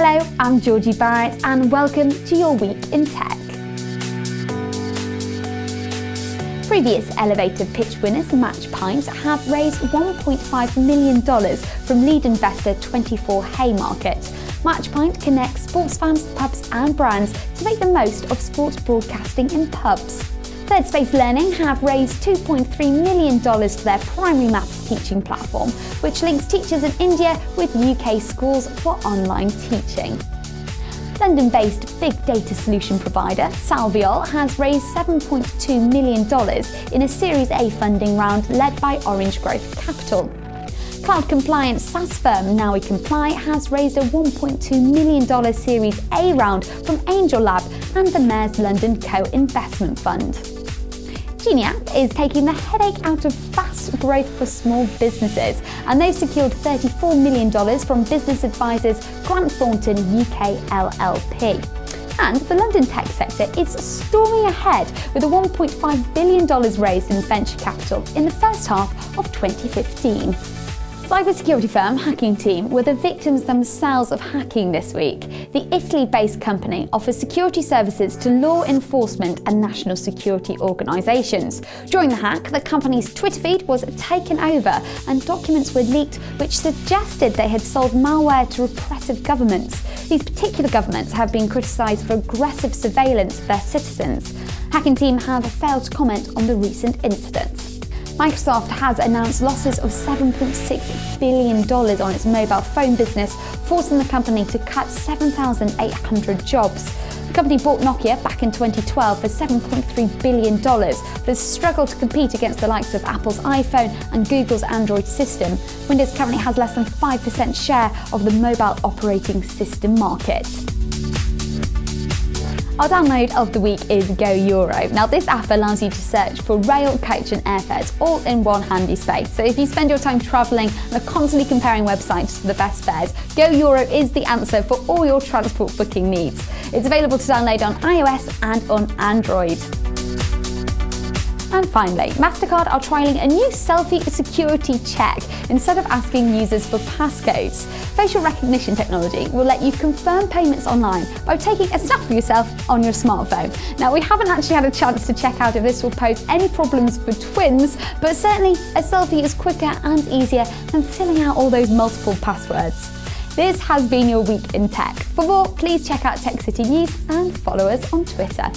Hello, I'm Georgie Barrett and welcome to your week in tech. Previous elevator pitch winners MatchPint have raised $1.5 million from lead investor 24 Haymarket. MatchPint connects sports fans, pubs and brands to make the most of sports broadcasting in pubs. Third Space Learning have raised $2.3 million to their primary maths teaching platform, which links teachers in India with UK schools for online teaching. London-based big data solution provider Salviol has raised $7.2 million in a Series A funding round led by Orange Growth Capital. Cloud compliance SaaS firm Nowy Comply has raised a $1.2 million Series A round from Angel Lab and the Mayor's London Co-Investment Fund. GenieApp is taking the headache out of fast growth for small businesses, and they've secured $34 million from business advisors Grant Thornton UK LLP. And the London tech sector is storming ahead with a $1.5 billion raised in venture capital in the first half of 2015. Cybersecurity firm Hacking Team were the victims themselves of hacking this week. The Italy-based company offers security services to law enforcement and national security organisations. During the hack, the company's Twitter feed was taken over and documents were leaked which suggested they had sold malware to repressive governments. These particular governments have been criticised for aggressive surveillance of their citizens. Hacking Team have failed to comment on the recent incident. Microsoft has announced losses of $7.6 billion on its mobile phone business, forcing the company to cut 7,800 jobs. The company bought Nokia back in 2012 for $7.3 billion, but has struggled to compete against the likes of Apple's iPhone and Google's Android system. Windows currently has less than 5% share of the mobile operating system market. Our download of the week is GoEuro. Now this app allows you to search for rail, coach and airfares all in one handy space. So if you spend your time travelling and are constantly comparing websites to the best fares, GoEuro is the answer for all your transport booking needs. It's available to download on iOS and on Android. And finally, MasterCard are trialling a new selfie security check instead of asking users for passcodes. Facial recognition technology will let you confirm payments online by taking a snap of yourself on your smartphone. Now, we haven't actually had a chance to check out if this will pose any problems for twins, but certainly a selfie is quicker and easier than filling out all those multiple passwords. This has been your week in tech. For more, please check out Tech City News and follow us on Twitter.